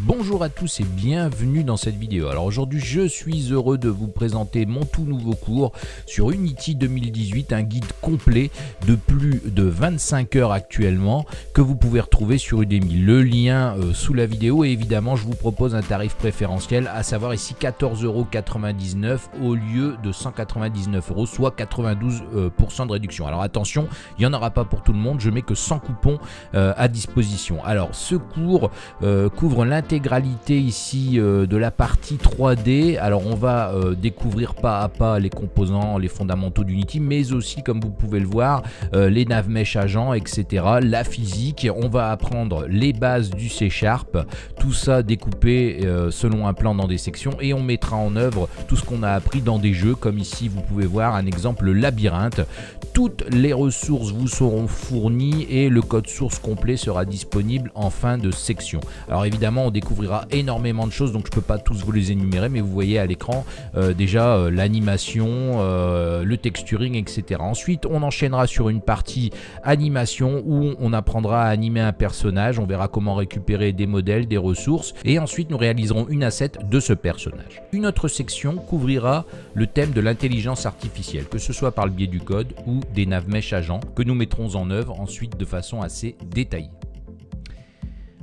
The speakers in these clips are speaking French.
Bonjour à tous et bienvenue dans cette vidéo. Alors aujourd'hui je suis heureux de vous présenter mon tout nouveau cours sur Unity 2018, un guide complet de plus de 25 heures actuellement que vous pouvez retrouver sur Udemy. Le lien euh, sous la vidéo et évidemment je vous propose un tarif préférentiel à savoir ici 14,99€ au lieu de 199 euros, soit 92% euh, de réduction. Alors attention, il n'y en aura pas pour tout le monde, je mets que 100 coupons euh, à disposition. Alors ce cours couvre l'intérêt intégralité ici euh, de la partie 3D. Alors on va euh, découvrir pas à pas les composants, les fondamentaux d'Unity, mais aussi comme vous pouvez le voir, euh, les nav mesh agents, etc. La physique, on va apprendre les bases du C Sharp, tout ça découpé selon un plan dans des sections et on mettra en œuvre tout ce qu'on a appris dans des jeux comme ici vous pouvez voir un exemple labyrinthe. Toutes les ressources vous seront fournies et le code source complet sera disponible en fin de section. Alors évidemment on découvrira énormément de choses, donc je peux pas tous vous les énumérer, mais vous voyez à l'écran euh, déjà euh, l'animation, euh, le texturing, etc. Ensuite, on enchaînera sur une partie animation où on apprendra à animer un personnage, on verra comment récupérer des modèles, des ressources, et ensuite nous réaliserons une asset de ce personnage. Une autre section couvrira le thème de l'intelligence artificielle, que ce soit par le biais du code ou des nav mesh agents, que nous mettrons en œuvre ensuite de façon assez détaillée.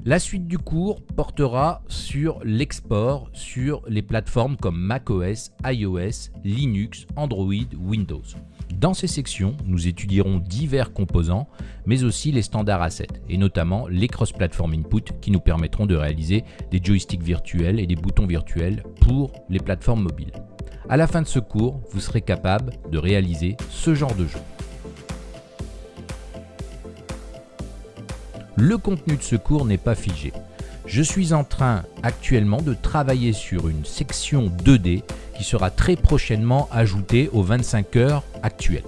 La suite du cours portera sur l'export sur les plateformes comme macOS, iOS, Linux, Android, Windows. Dans ces sections, nous étudierons divers composants, mais aussi les standards assets, et notamment les cross-platform input qui nous permettront de réaliser des joysticks virtuels et des boutons virtuels pour les plateformes mobiles. À la fin de ce cours, vous serez capable de réaliser ce genre de jeu. Le contenu de ce cours n'est pas figé. Je suis en train actuellement de travailler sur une section 2D qui sera très prochainement ajoutée aux 25 heures actuelles.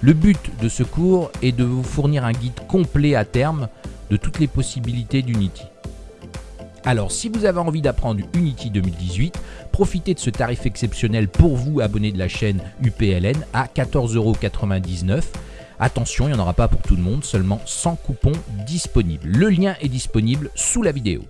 Le but de ce cours est de vous fournir un guide complet à terme de toutes les possibilités d'Unity. Alors si vous avez envie d'apprendre Unity 2018, profitez de ce tarif exceptionnel pour vous abonnés de la chaîne UPLN à 14,99€ Attention, il n'y en aura pas pour tout le monde, seulement 100 coupons disponibles. Le lien est disponible sous la vidéo.